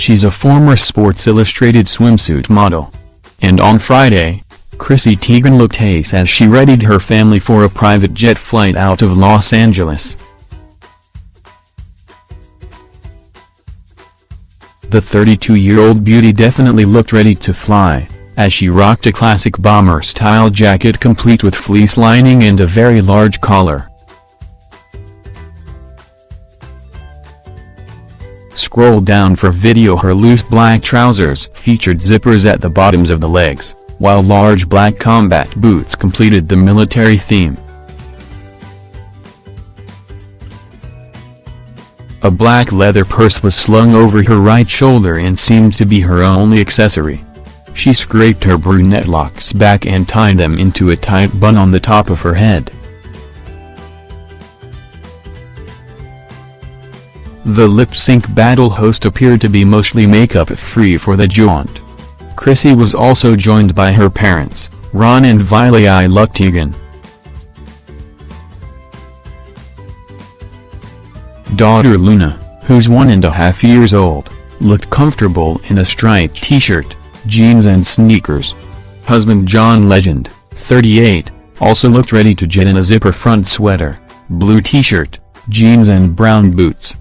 She's a former Sports Illustrated swimsuit model. And on Friday, Chrissy Teigen looked ace as she readied her family for a private jet flight out of Los Angeles. The 32-year-old beauty definitely looked ready to fly, as she rocked a classic bomber-style jacket complete with fleece lining and a very large collar. Scroll down for video her loose black trousers featured zippers at the bottoms of the legs, while large black combat boots completed the military theme. A black leather purse was slung over her right shoulder and seemed to be her only accessory. She scraped her brunette locks back and tied them into a tight bun on the top of her head. The lip-sync battle host appeared to be mostly makeup-free for the jaunt. Chrissy was also joined by her parents, Ron and Vilailuck-Teigen. Daughter Luna, who's one and a half years old, looked comfortable in a striped t-shirt, jeans and sneakers. Husband John Legend, 38, also looked ready to jet in a zipper front sweater, blue t-shirt, jeans and brown boots.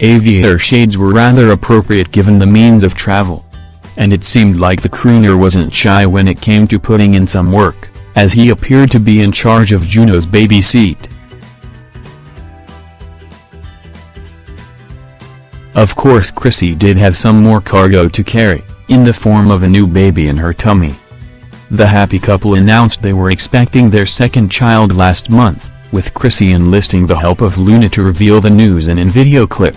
Aviator shades were rather appropriate given the means of travel. And it seemed like the crooner wasn't shy when it came to putting in some work as he appeared to be in charge of Juno's baby seat. Of course Chrissy did have some more cargo to carry, in the form of a new baby in her tummy. The happy couple announced they were expecting their second child last month, with Chrissy enlisting the help of Luna to reveal the news in a video clip.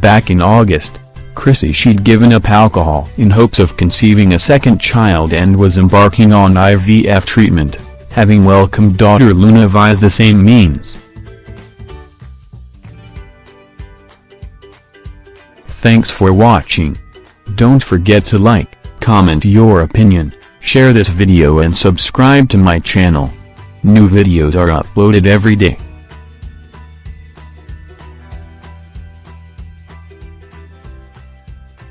Back in August, Chrissy she'd given up alcohol in hopes of conceiving a second child and was embarking on IVF treatment, having welcomed daughter Luna via the same means. Thanks for watching. Don't forget to like, comment your opinion, share this video and subscribe to my channel. New videos are uploaded every day.